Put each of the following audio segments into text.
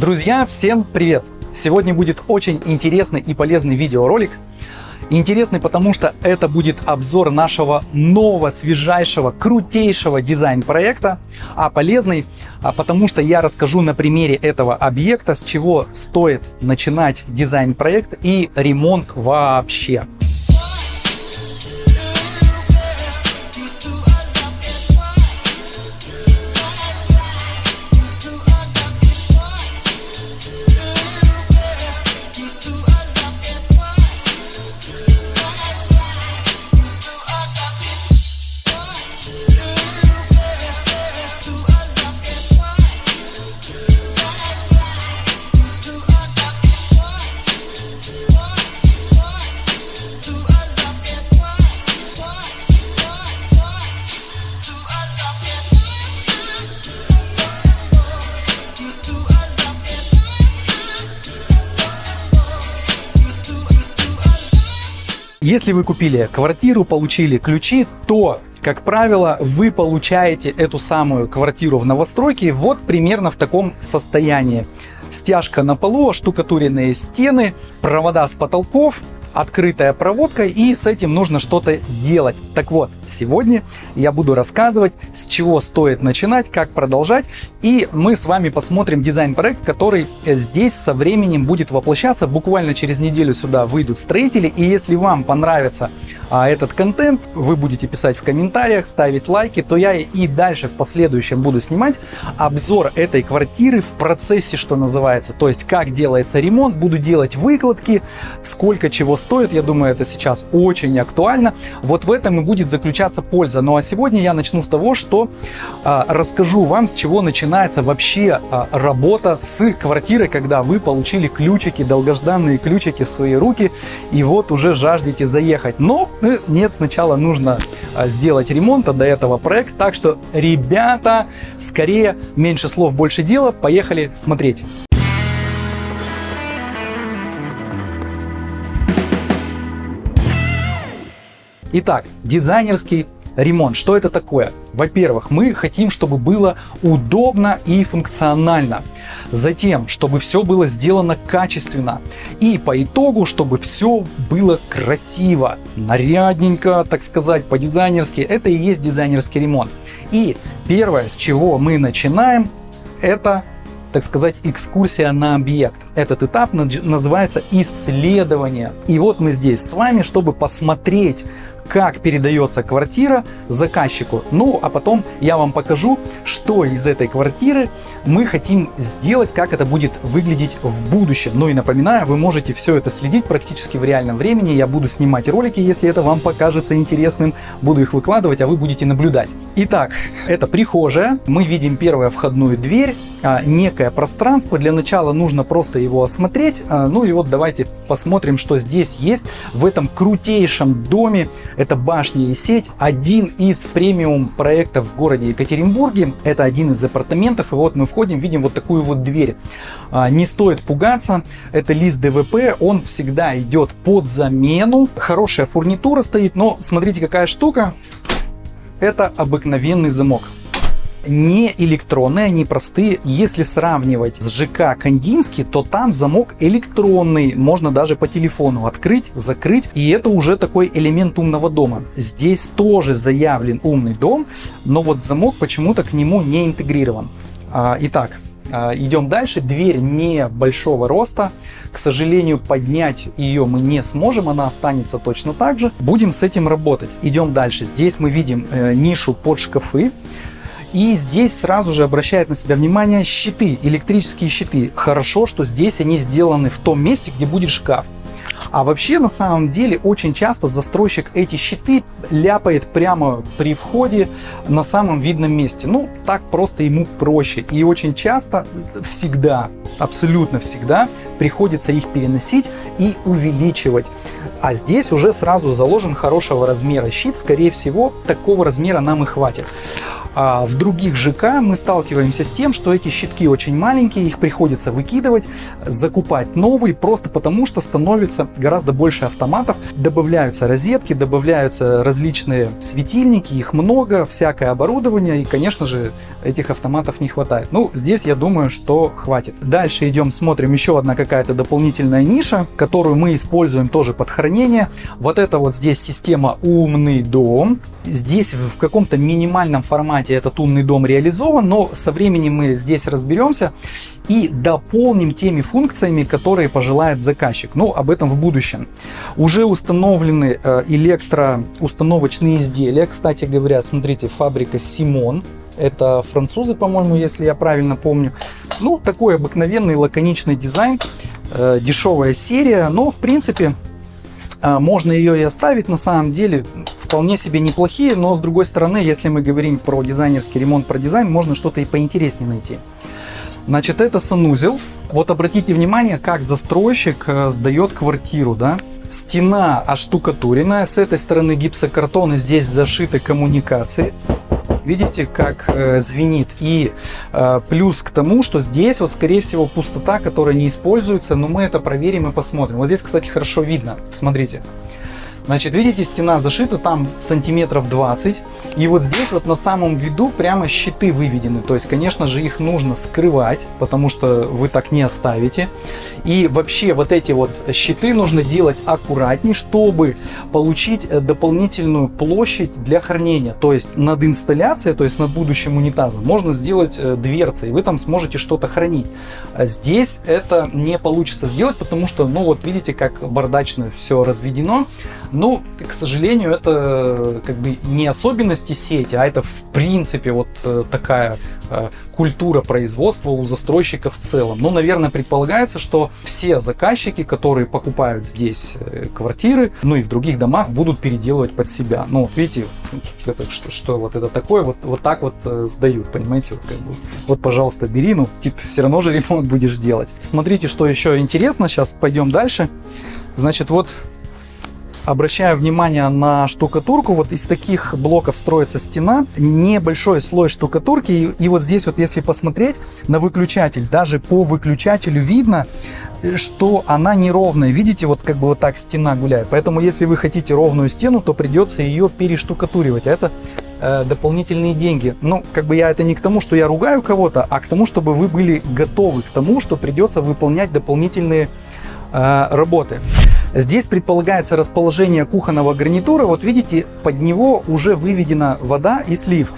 Друзья, всем привет! Сегодня будет очень интересный и полезный видеоролик. Интересный, потому что это будет обзор нашего нового, свежайшего, крутейшего дизайн-проекта. А полезный, а потому что я расскажу на примере этого объекта, с чего стоит начинать дизайн-проект и ремонт вообще. Если вы купили квартиру, получили ключи, то как правило, вы получаете эту самую квартиру в новостройке вот примерно в таком состоянии. Стяжка на полу, штукатуренные стены, провода с потолков, открытая проводка и с этим нужно что-то делать. Так вот, сегодня я буду рассказывать, с чего стоит начинать, как продолжать и мы с вами посмотрим дизайн-проект, который здесь со временем будет воплощаться. Буквально через неделю сюда выйдут строители и если вам понравится а, этот контент, вы будете писать в комментариях, ставить лайки, то я и дальше в последующем буду снимать обзор этой квартиры в процессе, что называется. То есть как делается ремонт, буду делать выкладки, сколько чего стоит. Я думаю, это сейчас очень актуально. Вот в этом и будет заключаться польза. Ну а сегодня я начну с того, что а, расскажу вам, с чего начинается вообще а, работа с квартирой, когда вы получили ключики, долгожданные ключики в свои руки, и вот уже жаждете заехать. Но э, нет, сначала нужно а, сделать ремонт, а до этого проект. Так что, ребята, скорее, меньше слов, больше дела. Поехали смотреть. Итак, дизайнерский ремонт. Что это такое? Во-первых, мы хотим, чтобы было удобно и функционально. Затем, чтобы все было сделано качественно. И по итогу, чтобы все было красиво, нарядненько, так сказать, по-дизайнерски. Это и есть дизайнерский ремонт. И первое, с чего мы начинаем, это так сказать, экскурсия на объект. Этот этап называется исследование. И вот мы здесь с вами, чтобы посмотреть, как передается квартира заказчику. Ну, а потом я вам покажу, что из этой квартиры мы хотим сделать, как это будет выглядеть в будущем. Ну и напоминаю, вы можете все это следить практически в реальном времени. Я буду снимать ролики, если это вам покажется интересным. Буду их выкладывать, а вы будете наблюдать. Итак, это прихожая. Мы видим первую входную дверь. А, некое пространство. Для начала нужно просто его осмотреть. А, ну и вот давайте посмотрим, что здесь есть в этом крутейшем доме. Это башня и сеть. Один из премиум проектов в городе Екатеринбурге. Это один из апартаментов. И вот мы входим, видим вот такую вот дверь. А, не стоит пугаться. Это лист ДВП. Он всегда идет под замену. Хорошая фурнитура стоит. Но смотрите, какая штука. Это обыкновенный замок не электронные, они простые. Если сравнивать с ЖК Кандинский, то там замок электронный, можно даже по телефону открыть, закрыть, и это уже такой элемент умного дома. Здесь тоже заявлен умный дом, но вот замок почему-то к нему не интегрирован. А, итак, а, идем дальше. Дверь не большого роста. К сожалению, поднять ее мы не сможем. Она останется точно так же. Будем с этим работать. Идем дальше. Здесь мы видим э, нишу под шкафы. И здесь сразу же обращает на себя внимание щиты, электрические щиты. Хорошо, что здесь они сделаны в том месте, где будет шкаф. А вообще, на самом деле, очень часто застройщик эти щиты ляпает прямо при входе на самом видном месте. Ну, так просто ему проще. И очень часто, всегда, абсолютно всегда, приходится их переносить и увеличивать. А здесь уже сразу заложен хорошего размера щит. Скорее всего, такого размера нам и хватит. А в других ЖК мы сталкиваемся с тем, что эти щитки очень маленькие, их приходится выкидывать, закупать новые, просто потому что становится гораздо больше автоматов, добавляются розетки, добавляются различные светильники, их много, всякое оборудование, и, конечно же, этих автоматов не хватает. Ну, здесь я думаю, что хватит. Дальше идем, смотрим еще одна какая-то дополнительная ниша, которую мы используем тоже под хранение. Вот это вот здесь система «Умный дом». Здесь в каком-то минимальном формате этот умный дом реализован, но со временем мы здесь разберемся и дополним теми функциями, которые пожелает заказчик. Но об этом в будущем. Уже установлены э, электроустановочные изделия. Кстати говоря, смотрите, фабрика Симон. Это французы, по-моему, если я правильно помню. Ну, такой обыкновенный лаконичный дизайн, э, дешевая серия, но в принципе можно ее и оставить. На самом деле вполне себе неплохие, но с другой стороны, если мы говорим про дизайнерский ремонт, про дизайн, можно что-то и поинтереснее найти. Значит, это санузел. Вот обратите внимание, как застройщик э, сдает квартиру, да. Стена оштукатуренная, с этой стороны гипсокартон и здесь зашиты коммуникации. Видите, как э, звенит. И э, плюс к тому, что здесь вот, скорее всего, пустота, которая не используется, но мы это проверим и посмотрим. Вот здесь, кстати, хорошо видно. Смотрите. Значит, видите, стена зашита там сантиметров 20. И вот здесь вот на самом виду прямо щиты выведены. То есть, конечно же, их нужно скрывать, потому что вы так не оставите. И вообще вот эти вот щиты нужно делать аккуратней, чтобы получить э, дополнительную площадь для хранения. То есть над инсталляцией, то есть над будущим унитазом, можно сделать э, дверцы, и вы там сможете что-то хранить. А здесь это не получится сделать, потому что, ну вот видите, как бардачно все разведено. Ну, к сожалению, это как бы не особенности сети, а это в принципе вот э, такая э, культура производства у застройщиков в целом. Ну, наверное, предполагается, что все заказчики, которые покупают здесь э, квартиры, ну и в других домах, будут переделывать под себя. Ну, видите, это, что, что вот это такое, вот, вот так вот сдают, понимаете? Вот, как бы, вот, пожалуйста, бери, ну, типа, все равно же ремонт будешь делать. Смотрите, что еще интересно, сейчас пойдем дальше. Значит, вот Обращаю внимание на штукатурку. Вот из таких блоков строится стена. Небольшой слой штукатурки. И, и вот здесь вот, если посмотреть на выключатель, даже по выключателю видно, э, что она неровная. Видите, вот как бы вот так стена гуляет. Поэтому, если вы хотите ровную стену, то придется ее перештукатуривать. А это э, дополнительные деньги. Ну, как бы я это не к тому, что я ругаю кого-то, а к тому, чтобы вы были готовы к тому, что придется выполнять дополнительные э, работы. Здесь предполагается расположение кухонного гарнитура. Вот видите, под него уже выведена вода и слив.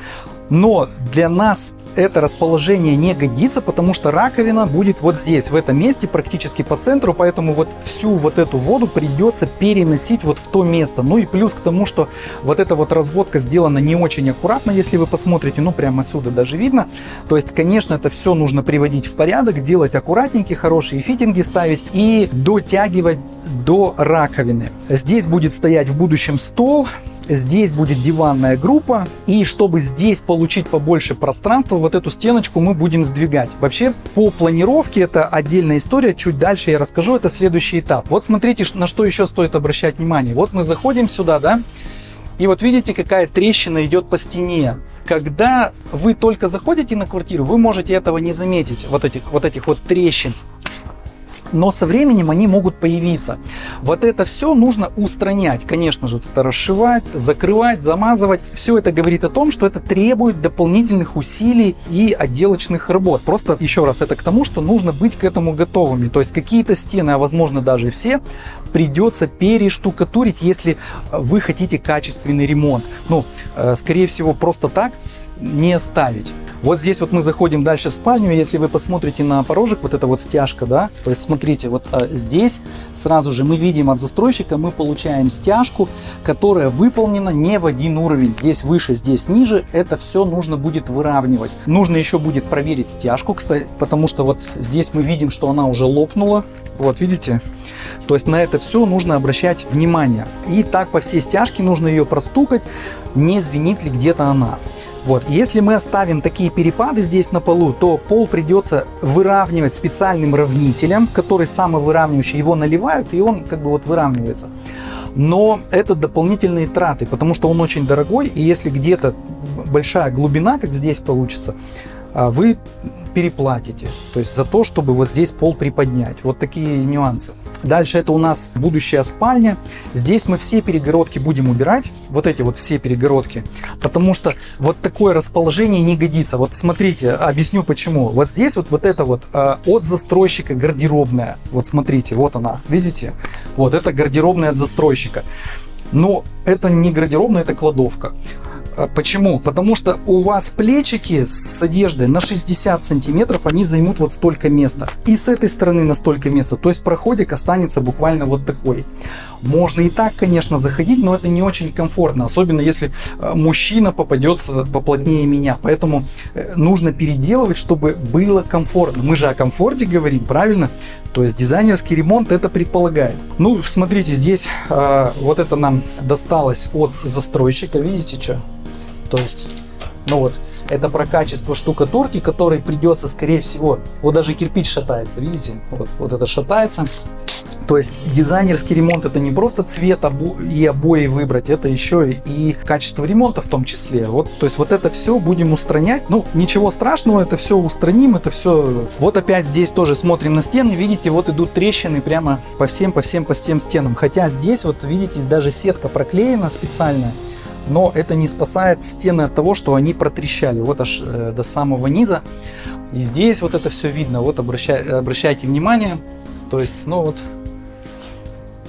Но для нас это расположение не годится, потому что раковина будет вот здесь, в этом месте, практически по центру, поэтому вот всю вот эту воду придется переносить вот в то место. Ну и плюс к тому, что вот эта вот разводка сделана не очень аккуратно, если вы посмотрите, ну прямо отсюда даже видно. То есть, конечно, это все нужно приводить в порядок, делать аккуратненькие, хорошие фитинги ставить и дотягивать до раковины. Здесь будет стоять в будущем стол, Здесь будет диванная группа. И чтобы здесь получить побольше пространства, вот эту стеночку мы будем сдвигать. Вообще, по планировке это отдельная история. Чуть дальше я расскажу. Это следующий этап. Вот смотрите, на что еще стоит обращать внимание. Вот мы заходим сюда, да? И вот видите, какая трещина идет по стене. Когда вы только заходите на квартиру, вы можете этого не заметить, вот этих вот, этих вот трещин но со временем они могут появиться. Вот это все нужно устранять. Конечно же, это расшивать, закрывать, замазывать. Все это говорит о том, что это требует дополнительных усилий и отделочных работ. Просто еще раз, это к тому, что нужно быть к этому готовыми. То есть какие-то стены, а возможно даже все, придется перештукатурить, если вы хотите качественный ремонт. Ну, э, скорее всего, просто так не оставить. Вот здесь вот мы заходим дальше в спальню, если вы посмотрите на порожек, вот эта вот стяжка, да, то есть смотрите, вот а, здесь сразу же мы видим от застройщика, мы получаем стяжку, которая выполнена не в один уровень, здесь выше, здесь ниже, это все нужно будет выравнивать. Нужно еще будет проверить стяжку, кстати, потому что вот здесь мы видим, что она уже лопнула, вот видите, то есть на это все нужно обращать внимание. И так по всей стяжке нужно ее простукать, не звенит ли где-то она. Вот. Если мы оставим такие перепады здесь на полу, то пол придется выравнивать специальным равнителем, который самовыравнивающий, его наливают, и он как бы вот выравнивается. Но это дополнительные траты, потому что он очень дорогой, и если где-то большая глубина, как здесь получится, а, вы переплатите. То есть за то, чтобы вот здесь пол приподнять. Вот такие нюансы. Дальше это у нас будущая спальня. Здесь мы все перегородки будем убирать. Вот эти вот все перегородки. Потому что вот такое расположение не годится. Вот смотрите, объясню почему. Вот здесь вот, вот это вот э, от застройщика гардеробная. Вот смотрите, вот она. Видите? Вот это гардеробная от застройщика. Но это не гардеробная, это кладовка. А почему? Потому что у вас плечики с одеждой на 60 сантиметров, они займут вот столько места. И с этой стороны на столько места. То есть проходик останется буквально вот такой. Можно и так, конечно, заходить, но это не очень комфортно. Особенно если э, мужчина попадется поплотнее меня. Поэтому э, нужно переделывать, чтобы было комфортно. Мы же о комфорте говорим, правильно? То есть дизайнерский ремонт это предполагает. Ну, смотрите, здесь э, вот это нам досталось от застройщика. Видите, что? То есть, ну вот, это про качество штукатурки, которой придется, скорее всего, вот даже кирпич шатается, видите? Вот, вот это шатается. То есть дизайнерский ремонт это не просто цвет и обои выбрать, это еще и качество ремонта в том числе. Вот, то есть вот это все будем устранять. Ну, ничего страшного, это все устраним, это все. Вот опять здесь тоже смотрим на стены, видите, вот идут трещины прямо по всем, по всем, по всем стенам. Хотя здесь вот видите, даже сетка проклеена специально но это не спасает стены от того, что они протрещали вот аж э, до самого низа. И здесь вот это все видно, вот обращай, обращайте внимание, то есть, ну вот,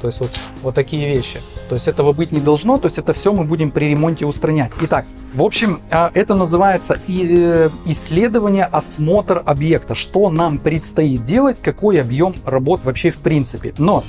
то есть вот, вот такие вещи. То есть этого быть не должно, то есть это все мы будем при ремонте устранять. Итак, в общем, а, это называется э, исследование, осмотр объекта. Что нам предстоит делать, какой объем работ вообще в принципе. Но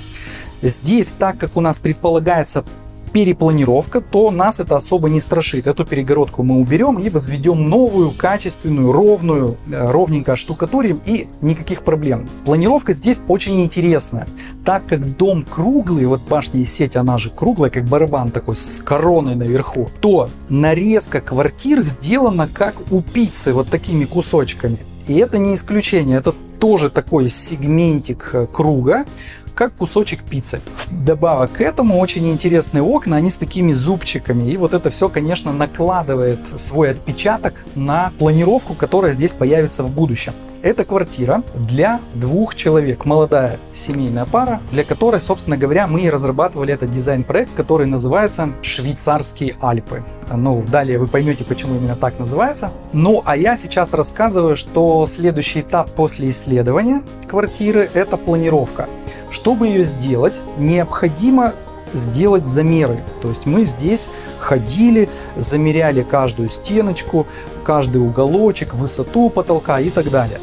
здесь, так как у нас предполагается перепланировка, то нас это особо не страшит. Эту перегородку мы уберем и возведем новую, качественную, ровную, э, ровненько штукатурим и никаких проблем. Планировка здесь очень интересная. Так как дом круглый, вот башня и сеть, она же круглая, как барабан такой с короной наверху, то нарезка квартир сделана как у пиццы, вот такими кусочками. И это не исключение, это тоже такой сегментик э, круга, как кусочек пиццы. Добавок к этому очень интересные окна, они с такими зубчиками. И вот это все, конечно, накладывает свой отпечаток на планировку, которая здесь появится в будущем. Это квартира для двух человек, молодая семейная пара, для которой, собственно говоря, мы и разрабатывали этот дизайн-проект, который называется «Швейцарские Альпы». Ну, далее вы поймете, почему именно так называется. Ну, а я сейчас рассказываю, что следующий этап после исследования квартиры – это планировка. Чтобы ее сделать, необходимо сделать замеры. То есть мы здесь ходили, замеряли каждую стеночку, каждый уголочек, высоту потолка и так далее.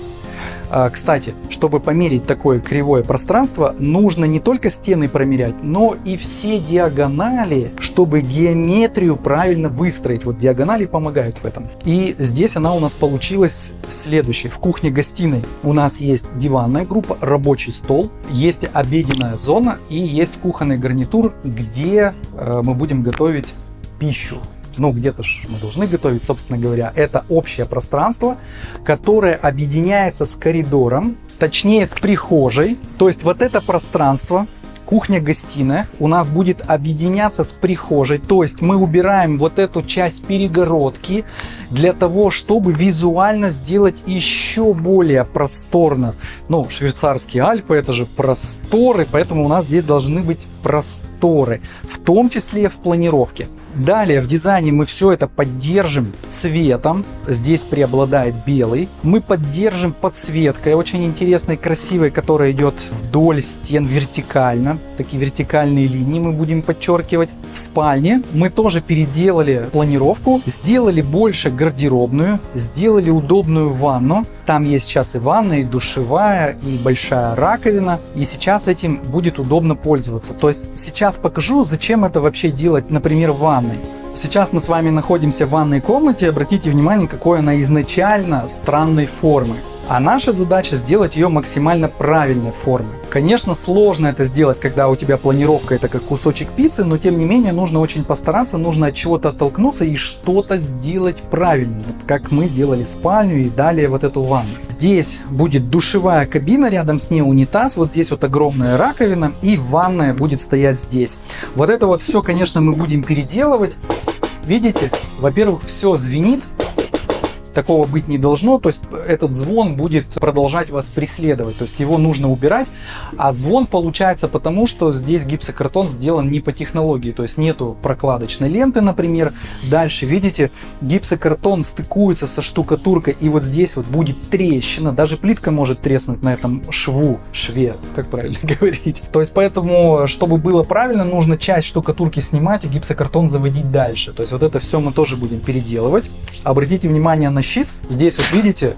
А, кстати, чтобы померить такое кривое пространство, нужно не только стены промерять, но и все диагонали, чтобы геометрию правильно выстроить. Вот диагонали помогают в этом. И здесь она у нас получилась следующей. В кухне-гостиной у нас есть диванная группа, рабочий стол, есть обеденная зона и есть кухонный гарнитур, где э, мы будем готовить пищу ну где-то ж мы должны готовить, собственно говоря, это общее пространство, которое объединяется с коридором, точнее с прихожей. То есть вот это пространство, кухня-гостиная у нас будет объединяться с прихожей. То есть мы убираем вот эту часть перегородки для того, чтобы визуально сделать еще более просторно. Ну, швейцарские Альпы это же просторы, поэтому у нас здесь должны быть просторы, в том числе в планировке. Далее в дизайне мы все это поддержим цветом. Здесь преобладает белый. Мы поддержим подсветкой, очень интересной, красивой, которая идет вдоль стен вертикально. Такие вертикальные линии мы будем подчеркивать. В спальне мы тоже переделали планировку, сделали больше гардеробную, сделали удобную ванну. Там есть сейчас и ванна, и душевая, и большая раковина. И сейчас этим будет удобно пользоваться. То есть сейчас покажу, зачем это вообще делать, например, в ванной. Сейчас мы с вами находимся в ванной комнате. Обратите внимание, какой она изначально странной формы. А наша задача сделать ее максимально правильной формы. Конечно, сложно это сделать, когда у тебя планировка это как кусочек пиццы, но тем не менее нужно очень постараться, нужно от чего-то оттолкнуться и что-то сделать правильно. Вот как мы делали спальню и далее вот эту ванну. Здесь будет душевая кабина, рядом с ней унитаз, вот здесь вот огромная раковина и ванная будет стоять здесь. Вот это вот все, конечно, мы будем переделывать. Видите, во-первых, все звенит, такого быть не должно. То есть этот звон будет продолжать вас преследовать. То есть его нужно убирать. А звон получается потому, что здесь гипсокартон сделан не по технологии. То есть нету прокладочной ленты, например. Дальше, видите, гипсокартон стыкуется со штукатуркой. И вот здесь вот будет трещина. Даже плитка может треснуть на этом шву, шве, как правильно говорить. То есть поэтому, чтобы было правильно, нужно часть штукатурки снимать и гипсокартон заводить дальше. То есть вот это все мы тоже будем переделывать. Обратите внимание на щит. Здесь вот видите,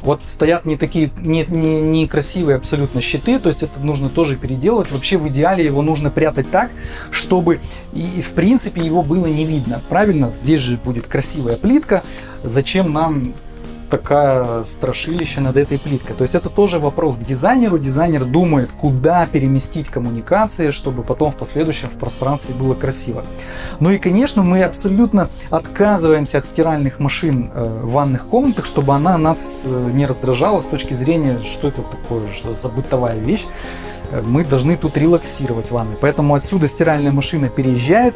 вот стоят не такие, не, не, не красивые абсолютно щиты, то есть это нужно тоже переделать. Вообще в идеале его нужно прятать так, чтобы и в принципе его было не видно. Правильно? Здесь же будет красивая плитка. Зачем нам такая страшилище над этой плиткой. То есть это тоже вопрос к дизайнеру. Дизайнер думает, куда переместить коммуникации, чтобы потом в последующем в пространстве было красиво. Ну и, конечно, мы абсолютно отказываемся от стиральных машин э, в ванных комнатах, чтобы она нас э, не раздражала с точки зрения, что это такое, что за бытовая вещь. Э, мы должны тут релаксировать ванны. Поэтому отсюда стиральная машина переезжает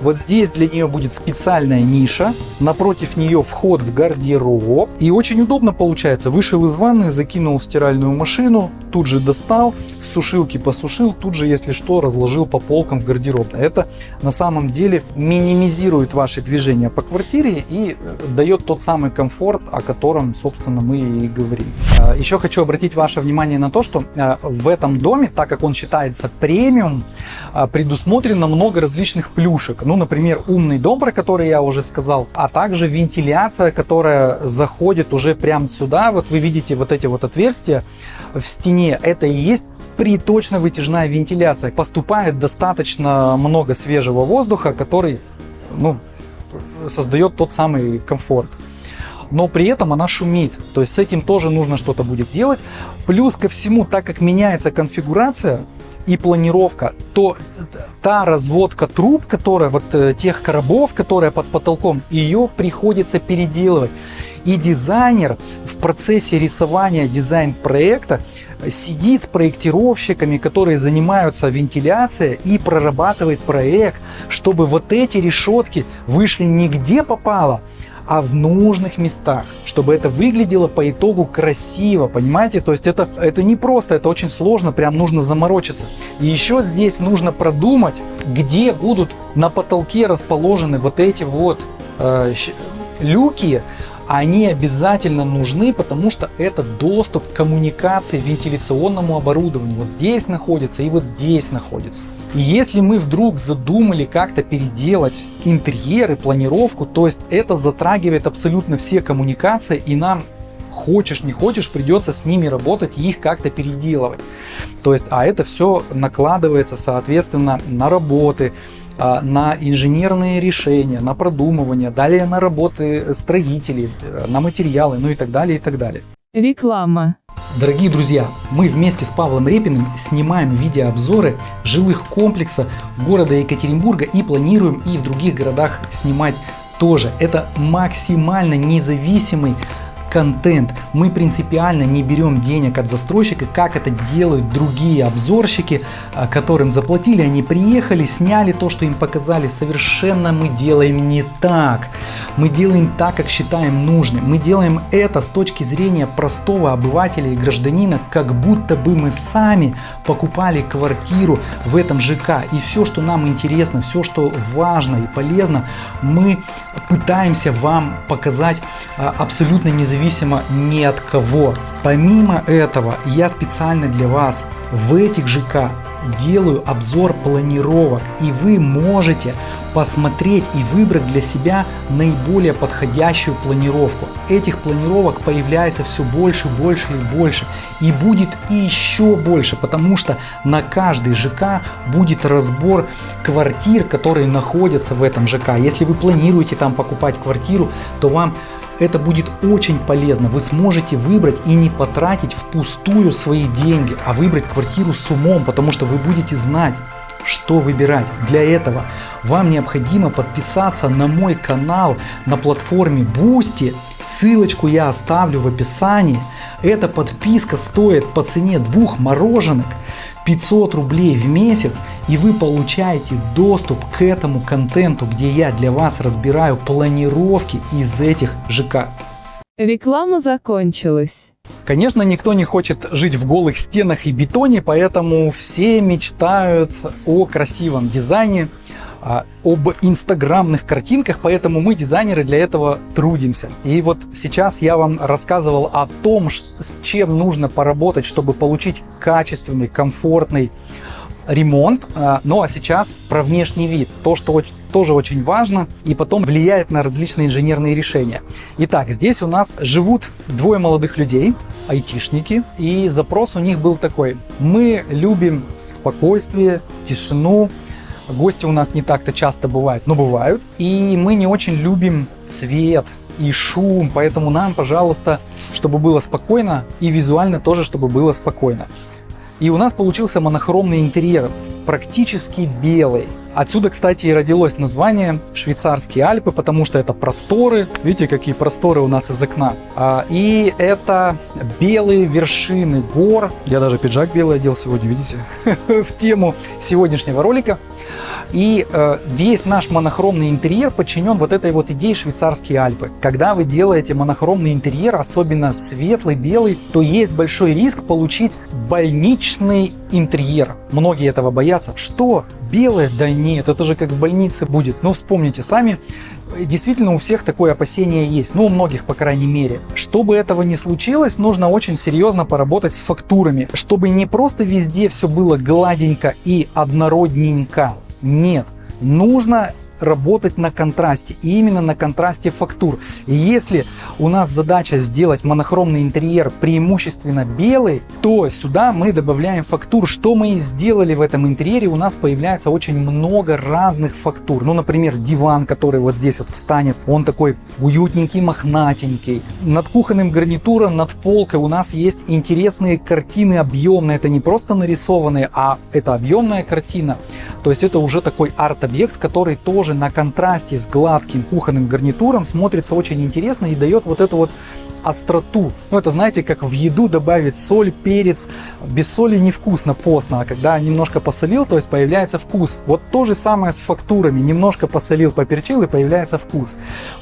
вот здесь для нее будет специальная ниша, напротив нее вход в гардероб. И очень удобно получается. Вышел из ванны, закинул в стиральную машину, тут же достал, в сушилке посушил, тут же, если что, разложил по полкам в гардероб. Это на самом деле минимизирует ваши движения по квартире и э, дает тот самый комфорт, о котором, собственно, мы и говорим. А, Еще хочу обратить ваше внимание на то, что э, в этом доме, так как он считается премиум, а, предусмотрено много различных плюшек. Ну, например, умный дом, про который я уже сказал, а также вентиляция, которая заходит уже прямо сюда. Вот вы видите вот эти вот отверстия в стене. Это и есть приточно-вытяжная вентиляция. Поступает достаточно много свежего воздуха, который ну, создает тот самый комфорт но при этом она шумит. То есть с этим тоже нужно что-то будет делать. Плюс ко всему, так как меняется конфигурация, и планировка, то та разводка труб, которая вот э, тех коробов, которая под потолком, ее приходится переделывать. И дизайнер в процессе рисования дизайн-проекта сидит с проектировщиками, которые занимаются вентиляцией и прорабатывает проект, чтобы вот эти решетки вышли не где попало, а в нужных местах, чтобы это выглядело по итогу красиво, понимаете? То есть это, это не просто, это очень сложно, прям нужно заморочиться. И еще здесь нужно продумать, где будут на потолке расположены вот эти вот э, люки, они обязательно нужны, потому что это доступ к коммуникации, вентиляционному оборудованию. Вот здесь находится и вот здесь находится. И если мы вдруг задумали как-то переделать интерьер и планировку, то есть это затрагивает абсолютно все коммуникации и нам хочешь не хочешь придется с ними работать и их как-то переделывать. То есть, а это все накладывается соответственно на работы, а, на инженерные решения, на продумывание, далее на работы строителей, на материалы, ну и так далее, и так далее. Реклама. Дорогие друзья, мы вместе с Павлом Репиным снимаем видеообзоры жилых комплексов города Екатеринбурга и планируем и в других городах снимать тоже. Это максимально независимый контент. Мы принципиально не берем денег от застройщика, как это делают другие обзорщики, а, которым заплатили, они приехали, сняли то, что им показали. Совершенно мы делаем не так. Мы делаем так, как считаем нужным. Мы делаем это с точки зрения простого обывателя и гражданина, как будто бы мы сами покупали квартиру в этом ЖК. И все, что нам интересно, все, что важно и полезно, мы пытаемся вам показать а, абсолютно независимо независимо ни от кого. Помимо этого, я специально для вас в этих ЖК делаю обзор планировок и вы можете посмотреть и выбрать для себя наиболее подходящую планировку. Этих планировок появляется все больше, больше и больше и будет еще больше, потому что на каждый ЖК будет разбор квартир, которые находятся в этом ЖК. Если вы планируете там покупать квартиру, то вам это будет очень полезно. Вы сможете выбрать и не потратить впустую свои деньги, а выбрать квартиру с умом, потому что вы будете знать, что выбирать. Для этого вам необходимо подписаться на мой канал на платформе Boosty. Ссылочку я оставлю в описании. Эта подписка стоит по цене двух мороженок 500 рублей в месяц и вы получаете доступ к этому контенту, где я для вас разбираю планировки из этих ЖК. Реклама закончилась. Конечно, никто не хочет жить в голых стенах и бетоне, поэтому все мечтают о красивом дизайне, а, об инстаграмных картинках, поэтому мы, дизайнеры, для этого трудимся. И вот сейчас я вам рассказывал о том, с чем нужно поработать, чтобы получить качественный, комфортный ремонт. А, ну а сейчас про внешний вид. То, что тоже очень важно и потом влияет на различные инженерные решения. Итак, здесь у нас живут двое молодых людей, айтишники, и запрос у них был такой. Мы любим спокойствие, тишину, Гости у нас не так-то часто бывают, но бывают. И мы не очень любим цвет и шум, поэтому нам, пожалуйста, чтобы было спокойно и визуально тоже, чтобы было спокойно. И у нас получился монохромный интерьер, практически белый. Отсюда, кстати, и родилось название «Швейцарские Альпы», потому что это просторы. Видите, какие просторы у нас из окна. А, и это белые вершины гор. Я даже пиджак белый одел сегодня, видите, в тему сегодняшнего ролика. И э, весь наш монохромный интерьер подчинен вот этой вот идее швейцарские Альпы. Когда вы делаете монохромный интерьер, особенно светлый, белый, то есть большой риск получить больничный интерьер. Многие этого боятся. Что? Белое? Да нет, это же как в больнице будет. Но вспомните сами, действительно у всех такое опасение есть, ну у многих по крайней мере. Чтобы этого не случилось, нужно очень серьезно поработать с фактурами, чтобы не просто везде все было гладенько и однородненько, нет, нужно работать на контрасте, и именно на контрасте фактур. И если у нас задача сделать монохромный интерьер преимущественно белый, то сюда мы добавляем фактур. Что мы и сделали в этом интерьере, у нас появляется очень много разных фактур. Ну, например, диван, который вот здесь вот встанет, он такой уютненький, мохнатенький. Над кухонным гарнитуром, над полкой у нас есть интересные картины объемные. Это не просто нарисованные, а это объемная картина. То есть это уже такой арт-объект, который тоже на контрасте с гладким кухонным гарнитуром смотрится очень интересно и дает вот эту вот остроту. Ну, это знаете, как в еду добавить соль, перец. Без соли невкусно, постно, а когда немножко посолил, то есть появляется вкус. Вот то же самое с фактурами. Немножко посолил, поперчил и появляется вкус.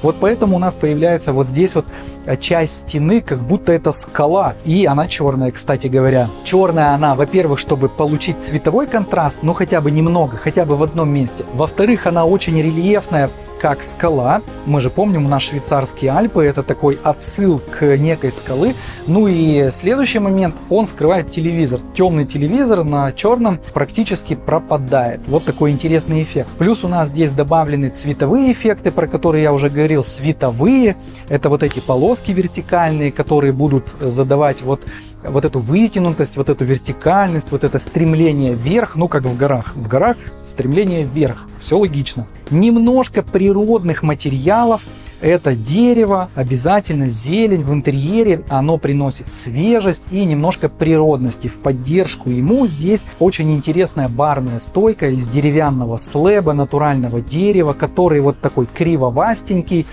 Вот поэтому у нас появляется вот здесь вот э, часть стены, как будто это скала. И она черная, кстати говоря. Черная она, во-первых, чтобы получить цветовой контраст, ну хотя бы немного, хотя бы в одном месте. Во-вторых, она очень рельефная, как скала. Мы же помним, у нас швейцарские Альпы, это такой отсыл к некой скалы. Ну и следующий момент, он скрывает телевизор. Темный телевизор на черном практически пропадает. Вот такой интересный эффект. Плюс у нас здесь добавлены цветовые эффекты, про которые я уже говорил, световые. Это вот эти полоски вертикальные, которые будут задавать вот вот эту вытянутость, вот эту вертикальность, вот это стремление вверх, ну как в горах. В горах стремление вверх, все логично. Немножко природных материалов, это дерево, обязательно зелень в интерьере, оно приносит свежесть и немножко природности. В поддержку ему здесь очень интересная барная стойка из деревянного слэба, натурального дерева, который вот такой кривовастенький,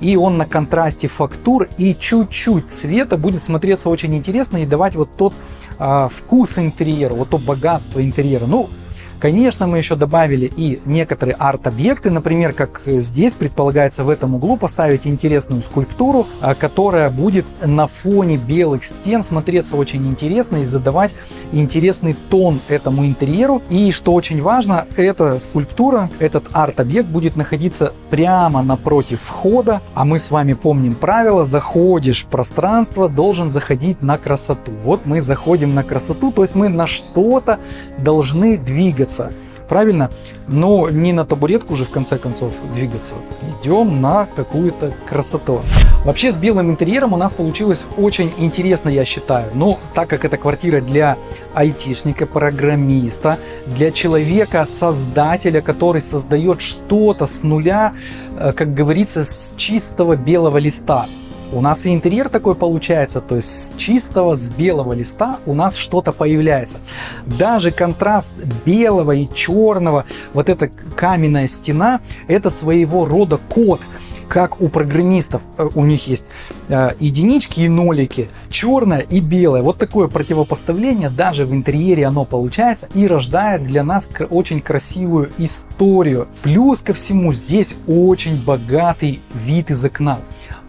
и он на контрасте фактур и чуть-чуть цвета будет смотреться очень интересно и давать вот тот а, вкус интерьера, вот то богатство интерьера. Ну, Конечно, мы еще добавили и некоторые арт-объекты, например, как здесь предполагается в этом углу поставить интересную скульптуру, а, которая будет на фоне белых стен смотреться очень интересно и задавать интересный тон этому интерьеру. И что очень важно, эта скульптура, этот арт-объект будет находиться прямо напротив входа, а мы с вами помним правило, заходишь в пространство, должен заходить на красоту. Вот мы заходим на красоту, то есть мы на что-то должны двигаться двигаться. Правильно? Но не на табуретку же в конце концов двигаться. Идем на какую-то красоту. Вообще с белым интерьером у нас получилось очень интересно, я считаю. Но так как это квартира для айтишника, программиста, для человека, создателя, который создает что-то с нуля, э, как говорится, с чистого белого листа у нас и интерьер такой получается, то есть с чистого, с белого листа у нас что-то появляется. Даже контраст белого и черного, вот эта каменная стена, это своего рода код как у программистов, э, у них есть э, единички и нолики, черное и белое. Вот такое противопоставление даже в интерьере оно получается и рождает для нас очень красивую историю. Плюс ко всему здесь очень богатый вид из окна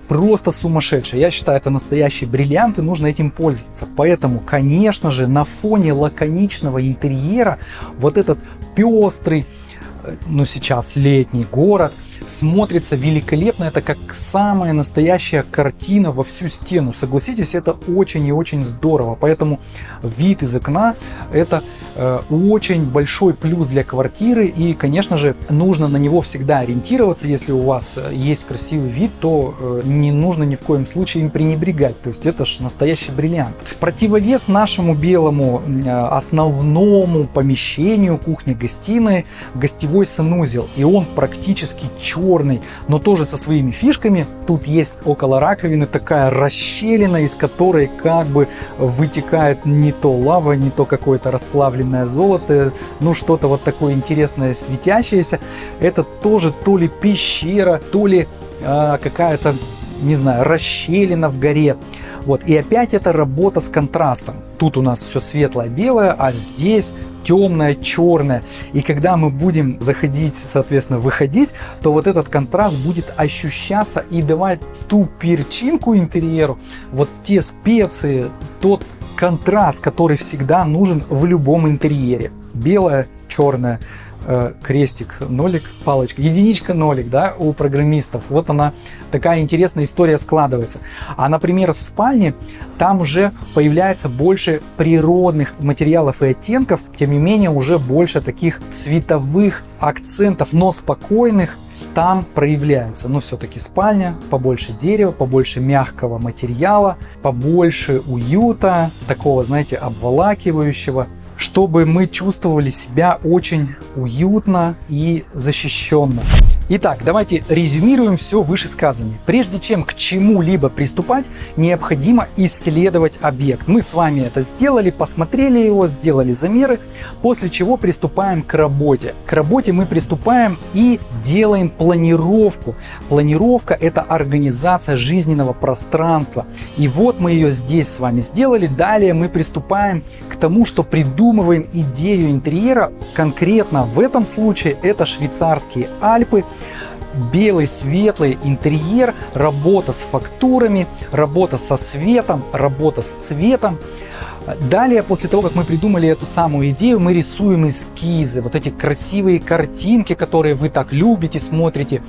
просто сумасшедший. Я считаю, это настоящий бриллиант и нужно этим пользоваться. Поэтому, конечно же, на фоне лаконичного интерьера вот этот пестрый, э, ну сейчас летний город – смотрится великолепно. Это как самая настоящая картина во всю стену. Согласитесь, это очень и очень здорово. Поэтому вид из окна это э, очень большой плюс для квартиры. И, конечно же, нужно на него всегда ориентироваться. Если у вас э, есть красивый вид, то э, не нужно ни в коем случае им пренебрегать. То есть это же настоящий бриллиант. В противовес нашему белому основному помещению кухни-гостиной гостевой санузел. И он практически черный, но тоже со своими фишками. Тут есть около раковины такая расщелина, из которой как бы вытекает не то лава, не то какое-то расплавленное золото, ну что-то вот такое интересное светящееся. Это тоже то ли пещера, то ли э, какая-то не знаю, расщелина в горе. Вот. И опять это работа с контрастом. Тут у нас все светлое белое, а здесь темное, черное. И когда мы будем заходить, соответственно, выходить, то вот этот контраст будет ощущаться и давать ту перчинку интерьеру, вот те специи, тот контраст, который всегда нужен в любом интерьере. Белое, черное, крестик, нолик, палочка, единичка, нолик, да, у программистов. Вот она, такая интересная история складывается. А, например, в спальне там уже появляется больше природных материалов и оттенков, тем не менее уже больше таких цветовых акцентов, но спокойных, там проявляется. Но все-таки спальня, побольше дерева, побольше мягкого материала, побольше уюта, такого, знаете, обволакивающего чтобы мы чувствовали себя очень уютно и защищенно. Итак, давайте резюмируем все вышесказанное. Прежде чем к чему-либо приступать, необходимо исследовать объект. Мы с вами это сделали, посмотрели его, сделали замеры, после чего приступаем к работе. К работе мы приступаем и делаем планировку. Планировка – это организация жизненного пространства. И вот мы ее здесь с вами сделали. Далее мы приступаем к тому, что придумываем идею интерьера. Конкретно в этом случае это швейцарские Альпы – белый светлый интерьер, работа с фактурами, работа со светом, работа с цветом. Далее, после того, как мы придумали эту самую идею, мы рисуем эскизы, вот эти красивые картинки, которые вы так любите, смотрите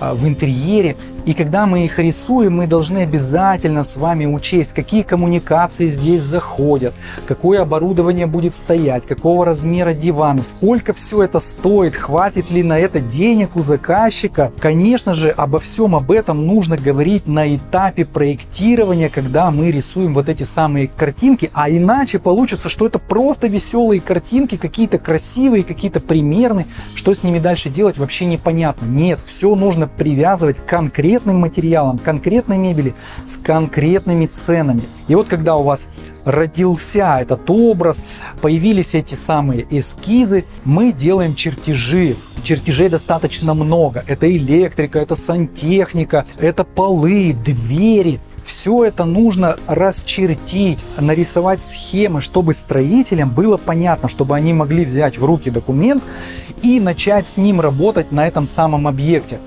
в интерьере. И когда мы их рисуем, мы должны обязательно с вами учесть, какие коммуникации здесь заходят, какое оборудование будет стоять, какого размера диван, сколько все это стоит, хватит ли на это денег у заказчика. Конечно же, обо всем об этом нужно говорить на этапе проектирования, когда мы рисуем вот эти самые картинки, а иначе получится, что это просто веселые картинки, какие-то красивые, какие-то примерные, что с ними дальше делать вообще непонятно. Нет, все нужно привязывать конкретно конкретным материалом, конкретной мебели с конкретными ценами. И вот когда у вас родился этот образ, появились эти самые эскизы, мы делаем чертежи. Чертежей достаточно много. Это электрика, это сантехника, это полы, двери. Все это нужно расчертить, нарисовать схемы, чтобы строителям было понятно, чтобы они могли взять в руки документ и начать с ним работать на этом самом объекте.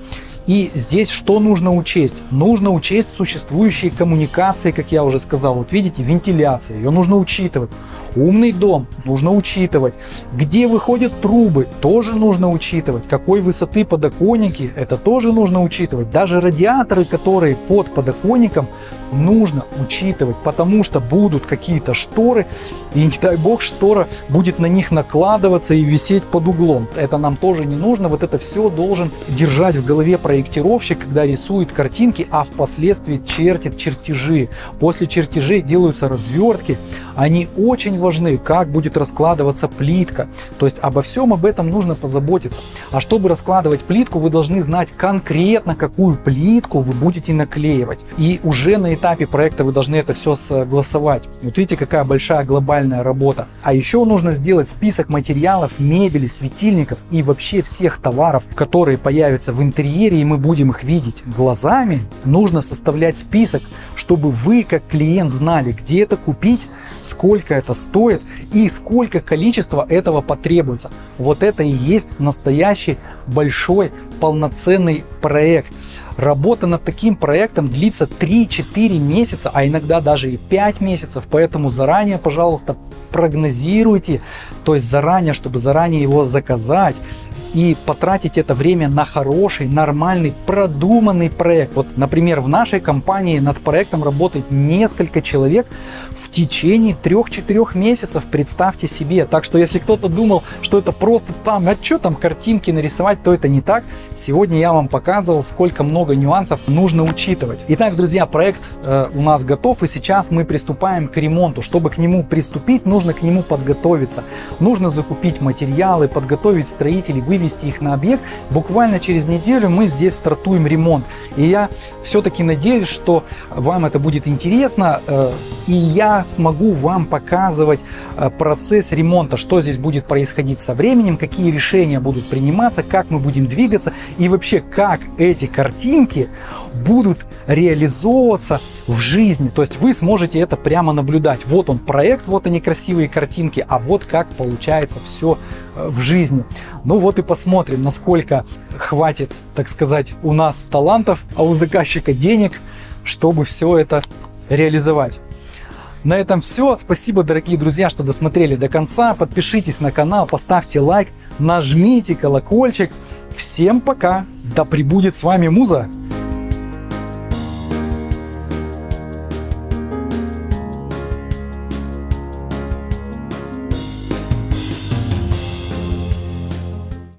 И здесь что нужно учесть? Нужно учесть существующие коммуникации, как я уже сказал. Вот видите, вентиляция, ее нужно учитывать. Умный дом нужно учитывать. Где выходят трубы, тоже нужно учитывать. Какой высоты подоконники, это тоже нужно учитывать. Даже радиаторы, которые под подоконником, нужно учитывать, потому что будут какие-то шторы, и не дай бог штора будет на них накладываться и висеть под углом. Это нам тоже не нужно, вот это все должен держать в голове проектировщик, когда рисует картинки, а впоследствии чертит чертежи. После чертежей делаются развертки, они очень важны, как будет раскладываться плитка. То есть обо всем об этом нужно позаботиться. А чтобы раскладывать плитку, вы должны знать конкретно, какую плитку вы будете наклеивать. И уже на этапе проекта вы должны это все согласовать. Вот видите, какая большая глобальная работа. А еще нужно сделать список материалов, мебели, светильников и вообще всех товаров, которые появятся в интерьере, и мы будем их видеть глазами. Нужно составлять список, чтобы вы, как клиент, знали, где это купить, сколько это стоит и сколько количества этого потребуется. Вот это и есть настоящий большой полноценный проект. Работа над таким проектом длится 3-4 месяца, а иногда даже и 5 месяцев, поэтому заранее, пожалуйста, прогнозируйте, то есть заранее, чтобы заранее его заказать, и потратить это время на хороший, нормальный, продуманный проект. Вот, например, в нашей компании над проектом работает несколько человек в течение 3-4 месяцев, представьте себе. Так что, если кто-то думал, что это просто там, а что там картинки нарисовать, то это не так. Сегодня я вам показывал, сколько много нюансов нужно учитывать. Итак, друзья, проект э, у нас готов, и сейчас мы приступаем к ремонту. Чтобы к нему приступить, нужно к нему подготовиться. Нужно закупить материалы, подготовить строителей, вы вывести их на объект. Буквально через неделю мы здесь стартуем ремонт. И я все-таки надеюсь, что вам это будет интересно. Э, и я смогу вам показывать э, процесс ремонта, что здесь будет происходить со временем, какие решения будут приниматься, как мы будем двигаться и вообще как эти картинки будут реализовываться в жизни. То есть вы сможете это прямо наблюдать. Вот он проект, вот они красивые картинки, а вот как получается все в жизни. Ну вот и посмотрим, насколько хватит, так сказать, у нас талантов, а у заказчика денег, чтобы все это реализовать. На этом все. Спасибо, дорогие друзья, что досмотрели до конца. Подпишитесь на канал, поставьте лайк, нажмите колокольчик. Всем пока! Да пребудет с вами Муза!